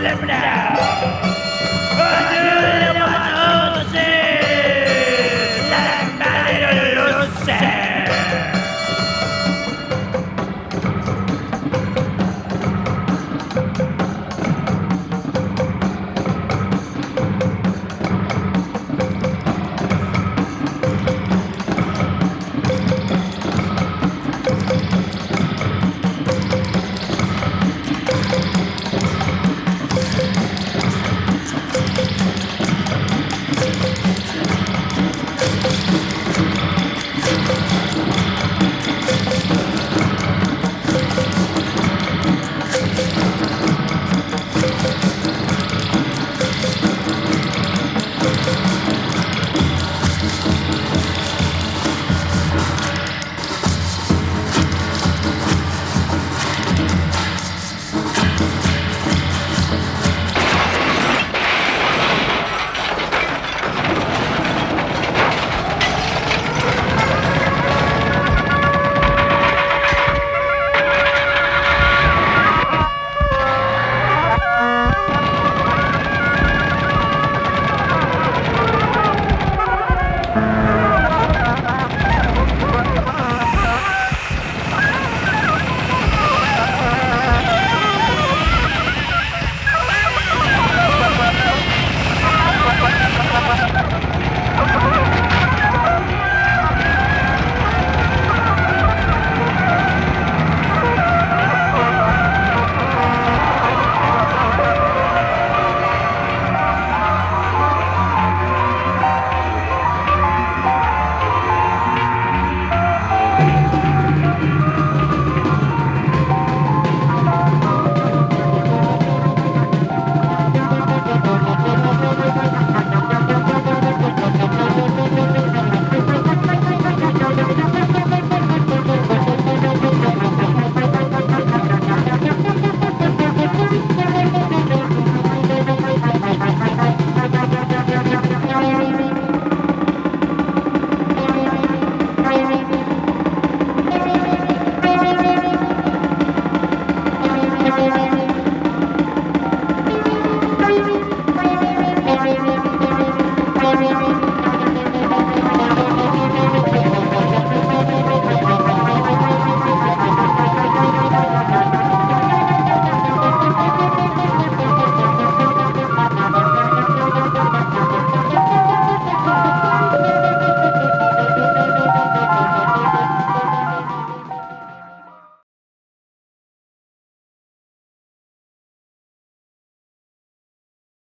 Eliminate!